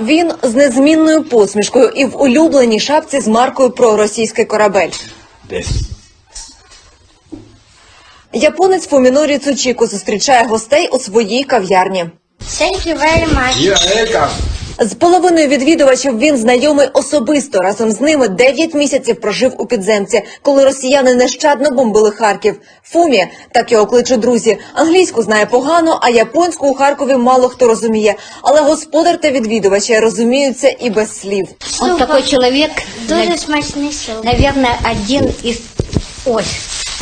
Він з незмінною посмішкою і в улюбленій шапці з маркою про російський корабель. Японець Фумінорі Цучіко зустрічає гостей у своїй кав'ярні. Thank you very much. З половиною відвідувачів він знайомий особисто. Разом з ними 9 місяців прожив у підземці, коли росіяни нещадно бомбили Харків. Фумі так його кличуть друзі. Англійську знає погано, а японську у Харкові мало хто розуміє. Але господар та відвідувачі розуміються і без слів. Ось такий чоловік дуже смачний суп. Навірно, один із ось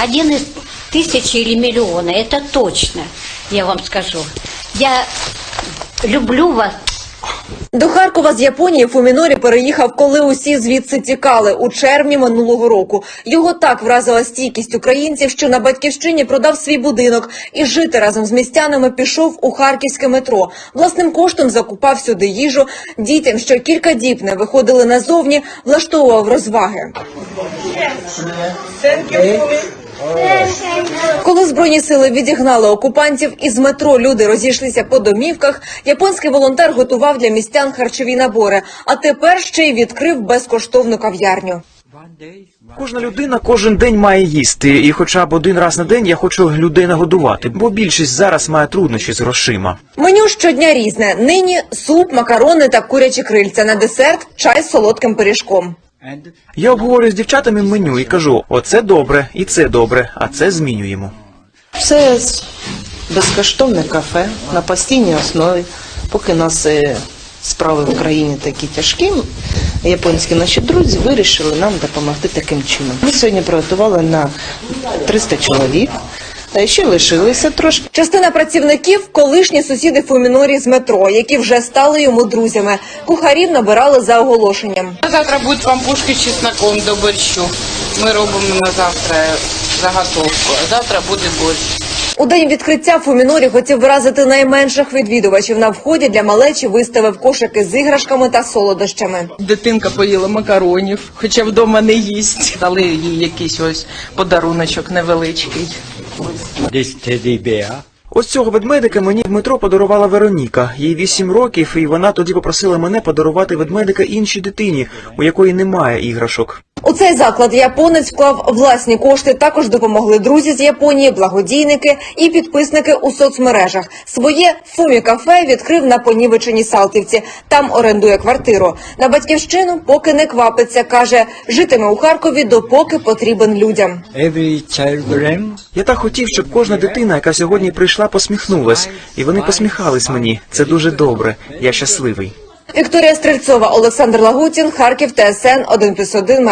один із тисячі или мільйона. Це точно я вам скажу. Я люблю вас. До Харкова з Японії Фумінорі переїхав, коли усі звідси тікали у червні минулого року. Його так вразила стійкість українців, що на батьківщині продав свій будинок і жити разом з містянами пішов у харківське метро. Власним коштом закупав сюди їжу. Дітям, що кілька діб не виходили назовні, влаштовував розваги. Коли збройні сили відігнали окупантів із метро люди розійшлися по домівках, японський волонтер готував для містян харчові набори, а тепер ще й відкрив безкоштовну кав'ярню. Кожна людина кожен день має їсти, і хоча б один раз на день я хочу людей нагодувати, бо більшість зараз має труднощі з грошима. Меню щодня різне. Нині суп, макарони та курячі крильця. На десерт чай з солодким пиріжком. Я обговорюю з дівчатами меню і кажу: оце добре, і це добре, а це змінюємо. Це безкоштовне кафе на постійній основі. Поки нас е, справи в країні такі тяжкі, японські наші друзі вирішили нам допомогти таким чином. Ми сьогодні приготували на 300 чоловік. Е, Ще лишилися трошки. Частина працівників колишні сусіди Фумінорі з метро, які вже стали йому друзями. Кухарів набирали за оголошенням. Завтра будуть пампушки з чесноком до борщу. Ми робимо на завтра заготовку. А завтра буде борщ. У день відкриття Фумінорі хотів вразити найменших відвідувачів. На вході для малечі виставив кошики з іграшками та солодощами. Дитинка поїла макаронів, хоча вдома не їсть. Дали їй якийсь ось подаруночок невеличкий. This teddy. Ось цього ведмедика мені Дмитро подарувала Вероніка. Їй вісім років, і вона тоді попросила мене подарувати ведмедика іншій дитині, у якої немає іграшок. У цей заклад японець вклав власні кошти. Також допомогли друзі з Японії, благодійники і підписники у соцмережах. Своє фумі кафе відкрив на понівеченій Салтівці. Там орендує квартиру. На батьківщину поки не квапиться. каже, житиме у Харкові, допоки потрібен людям. Я так хотів, щоб кожна дитина, яка сьогодні прийшла, посміхнулась, і вони посміхались мені. Це дуже добре. Я щасливий. Вікторія Стрельцова, Олександр Лагутін, Харків, ТСН 1+,1,